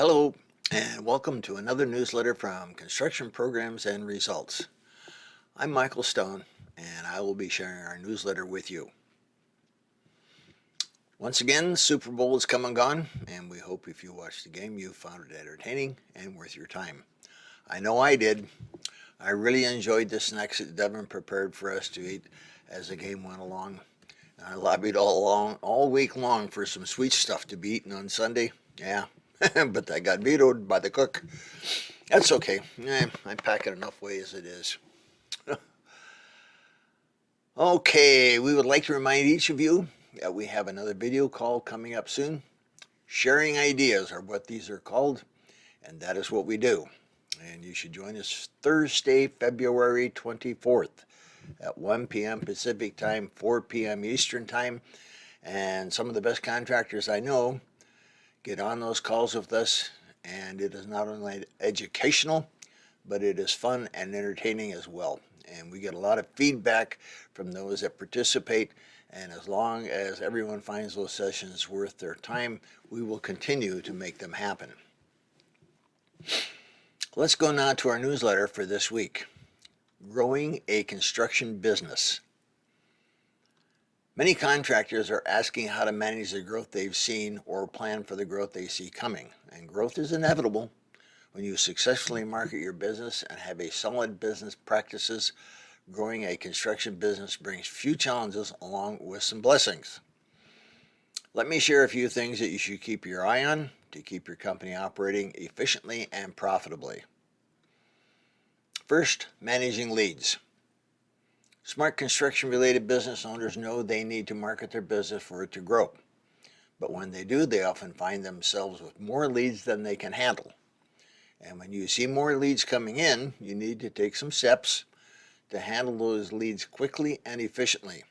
Hello and welcome to another newsletter from Construction Programs and Results. I'm Michael Stone and I will be sharing our newsletter with you. Once again, Super Bowl is come and gone and we hope if you watched the game you found it entertaining and worth your time. I know I did. I really enjoyed the snacks that Devin prepared for us to eat as the game went along. I lobbied all along, all week long for some sweet stuff to be eaten on Sunday. Yeah, but I got vetoed by the cook. That's okay. Eh, I pack it enough way as it is. okay, we would like to remind each of you that we have another video call coming up soon. Sharing ideas are what these are called, and that is what we do. And you should join us Thursday, February 24th at 1 p.m. Pacific time, 4 p.m. Eastern time. And some of the best contractors I know get on those calls with us and it is not only educational but it is fun and entertaining as well. And we get a lot of feedback from those that participate and as long as everyone finds those sessions worth their time we will continue to make them happen. Let's go now to our newsletter for this week. Growing a construction business Many contractors are asking how to manage the growth they've seen or plan for the growth they see coming. And growth is inevitable when you successfully market your business and have a solid business practices. Growing a construction business brings few challenges along with some blessings. Let me share a few things that you should keep your eye on to keep your company operating efficiently and profitably. First, managing leads. Smart construction related business owners know they need to market their business for it to grow. But when they do, they often find themselves with more leads than they can handle. And when you see more leads coming in, you need to take some steps to handle those leads quickly and efficiently.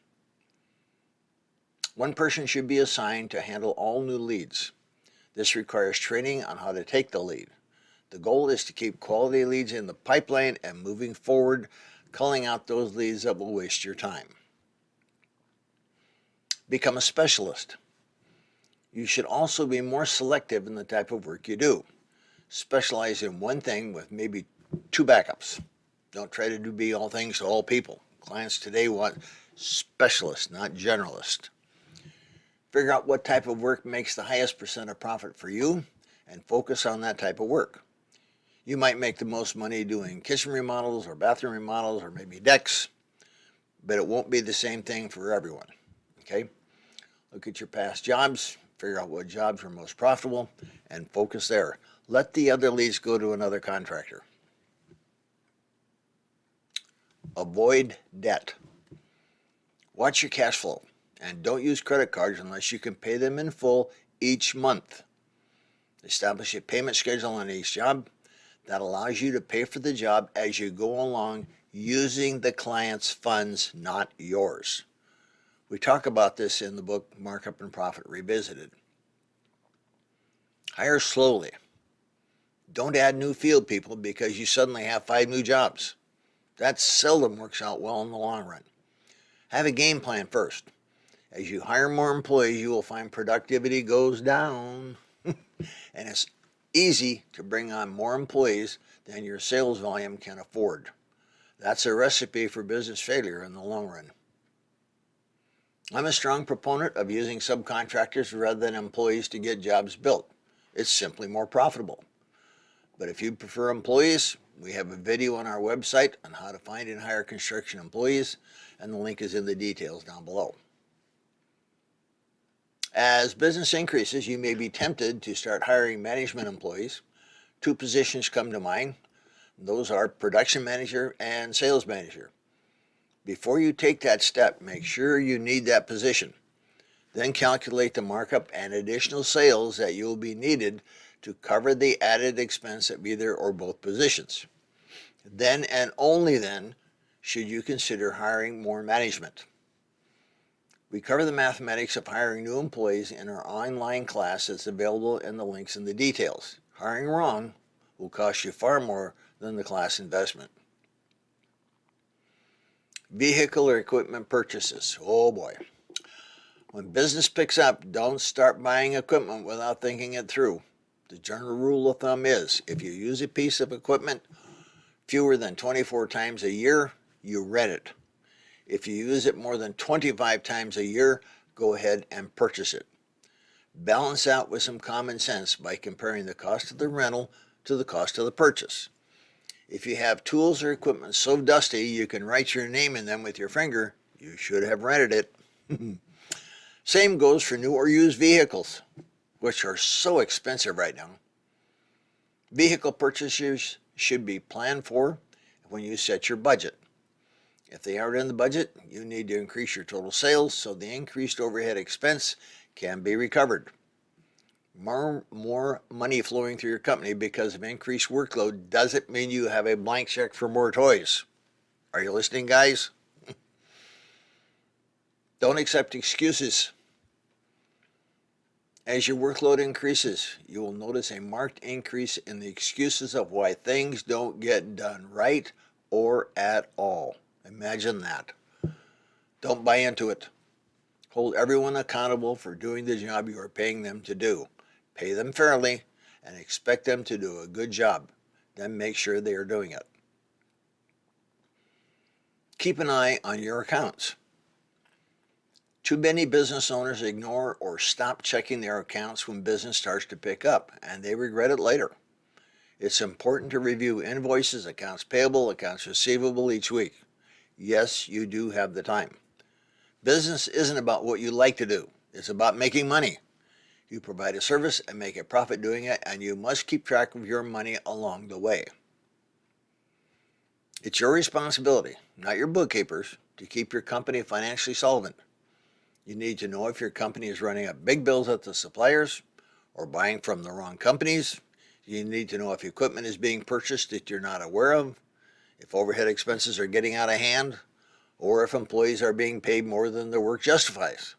One person should be assigned to handle all new leads. This requires training on how to take the lead. The goal is to keep quality leads in the pipeline and moving forward culling out those leads that will waste your time. Become a specialist. You should also be more selective in the type of work you do. Specialize in one thing with maybe two backups. Don't try to do be all things to all people. Clients today want specialists, not generalists. Figure out what type of work makes the highest percent of profit for you and focus on that type of work. You might make the most money doing kitchen remodels or bathroom remodels or maybe decks, but it won't be the same thing for everyone, okay? Look at your past jobs, figure out what jobs are most profitable, and focus there. Let the other leads go to another contractor. Avoid debt. Watch your cash flow and don't use credit cards unless you can pay them in full each month. Establish a payment schedule on each job that allows you to pay for the job as you go along using the client's funds, not yours. We talk about this in the book Markup and Profit Revisited. Hire slowly. Don't add new field people because you suddenly have five new jobs. That seldom works out well in the long run. Have a game plan first. As you hire more employees, you will find productivity goes down. and it's easy to bring on more employees than your sales volume can afford. That's a recipe for business failure in the long run. I'm a strong proponent of using subcontractors rather than employees to get jobs built. It's simply more profitable. But if you prefer employees, we have a video on our website on how to find and hire construction employees, and the link is in the details down below. As business increases, you may be tempted to start hiring management employees. Two positions come to mind. Those are production manager and sales manager. Before you take that step, make sure you need that position. Then calculate the markup and additional sales that you will be needed to cover the added expense of either or both positions. Then and only then should you consider hiring more management. We cover the mathematics of hiring new employees in our online class that's available in the links in the details. Hiring wrong will cost you far more than the class investment. Vehicle or equipment purchases. Oh boy. When business picks up, don't start buying equipment without thinking it through. The general rule of thumb is if you use a piece of equipment fewer than 24 times a year, you rent it. If you use it more than 25 times a year, go ahead and purchase it. Balance out with some common sense by comparing the cost of the rental to the cost of the purchase. If you have tools or equipment so dusty you can write your name in them with your finger, you should have rented it. Same goes for new or used vehicles, which are so expensive right now. Vehicle purchases should be planned for when you set your budget. If they aren't in the budget, you need to increase your total sales so the increased overhead expense can be recovered. More, more money flowing through your company because of increased workload doesn't mean you have a blank check for more toys. Are you listening, guys? Don't accept excuses. As your workload increases, you will notice a marked increase in the excuses of why things don't get done right or at all. Imagine that. Don't buy into it. Hold everyone accountable for doing the job you are paying them to do. Pay them fairly and expect them to do a good job. Then make sure they are doing it. Keep an eye on your accounts. Too many business owners ignore or stop checking their accounts when business starts to pick up, and they regret it later. It's important to review invoices, accounts payable, accounts receivable each week. Yes, you do have the time. Business isn't about what you like to do. It's about making money. You provide a service and make a profit doing it, and you must keep track of your money along the way. It's your responsibility, not your bookkeeper's, to keep your company financially solvent. You need to know if your company is running up big bills at the suppliers or buying from the wrong companies. You need to know if equipment is being purchased that you're not aware of, if overhead expenses are getting out of hand, or if employees are being paid more than their work justifies.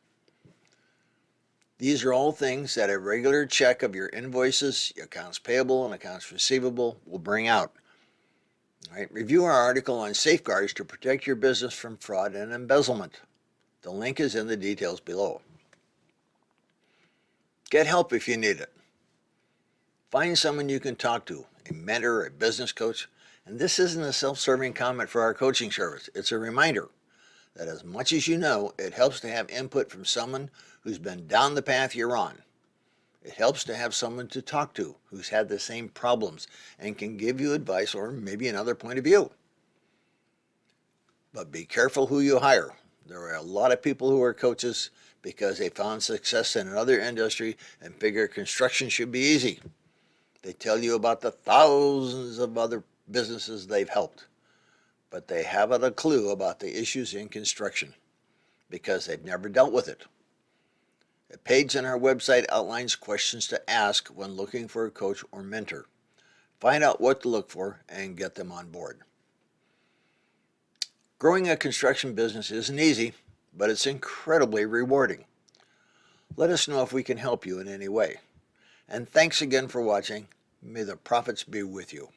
These are all things that a regular check of your invoices, accounts payable, and accounts receivable will bring out. All right, review our article on safeguards to protect your business from fraud and embezzlement. The link is in the details below. Get help if you need it. Find someone you can talk to, a mentor, a business coach, and this isn't a self-serving comment for our coaching service. It's a reminder that as much as you know, it helps to have input from someone who's been down the path you're on. It helps to have someone to talk to who's had the same problems and can give you advice or maybe another point of view. But be careful who you hire. There are a lot of people who are coaches because they found success in another industry and figure construction should be easy. They tell you about the thousands of other businesses they've helped, but they haven't a clue about the issues in construction because they've never dealt with it. A page on our website outlines questions to ask when looking for a coach or mentor. Find out what to look for and get them on board. Growing a construction business isn't easy, but it's incredibly rewarding. Let us know if we can help you in any way. And thanks again for watching. May the profits be with you.